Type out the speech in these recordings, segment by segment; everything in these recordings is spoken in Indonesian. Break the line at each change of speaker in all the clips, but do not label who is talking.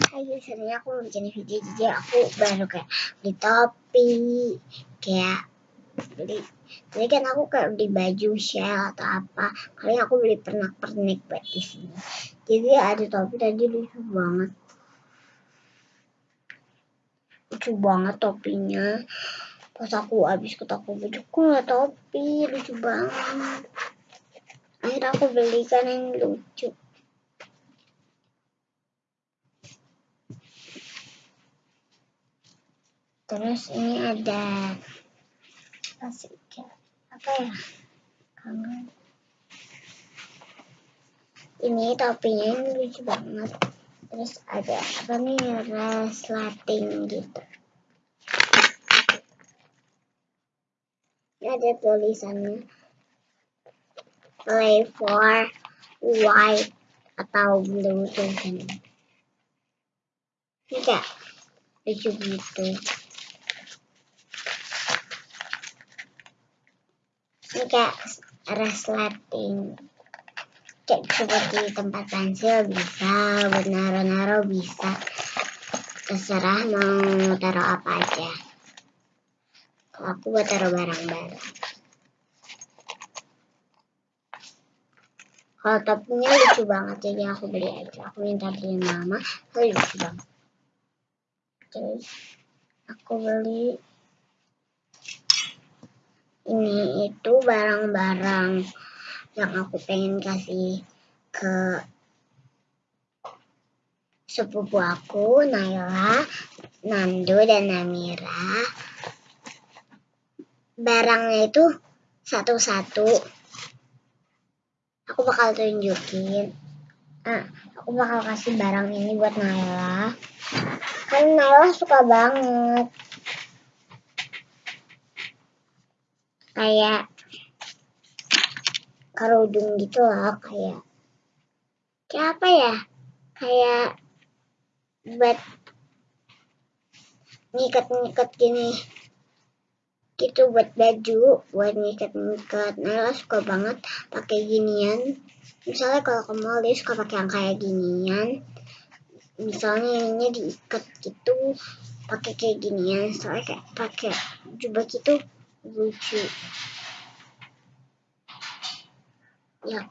Hai sebenarnya aku mau bikin video jadi aku baru kayak beli topi kayak beli jadi kan aku kayak beli baju shell atau apa. Kali aku beli pernak pernik buat di sini. Jadi ada topi tadi lucu banget. Lucu banget topinya. Pas aku habis ke toko baju aku nggak topi? Lucu banget. Akhirnya aku belikan yang lucu terus ini ada ya apa ya? Kangen. Ini topinya ini lucu banget. Terus ada apa nih? Resleting gitu. Ini ada tulisannya. Play for white atau blue tulisannya ini kayak lucu gitu ini kayak resleting kayak seperti tempat pensil bisa buat naro-naro bisa. Terserah mau taruh apa aja. Kalau aku buat taruh barang-barang. Kalau topinya lucu banget jadi aku beli aja. Aku minta beli mama tapi lucu banget. Terus aku beli ini itu barang-barang yang aku pengen kasih ke sepupu aku, Naila, Nandu, dan Namira. Barangnya itu satu-satu. Aku bakal tunjukin. Ah, aku bakal kasih barang ini buat Naila. Kan Naila suka banget. Kayak kerudung gitu loh kayak kayak apa ya? Kayak buat ngikat-ngikat gini gitu buat baju buat ngikat-ngikat. Nailah suka banget pakai ginian. Misalnya kalau ke mall dia suka pakai yang kayak ginian. Misalnya ini diikat gitu pakai kayak ginian. Soalnya kayak pakai jubah gitu lucu ya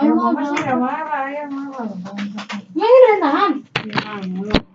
ayo mau. Masih marah, ayo marah.
Ini udah tahan.
Ya,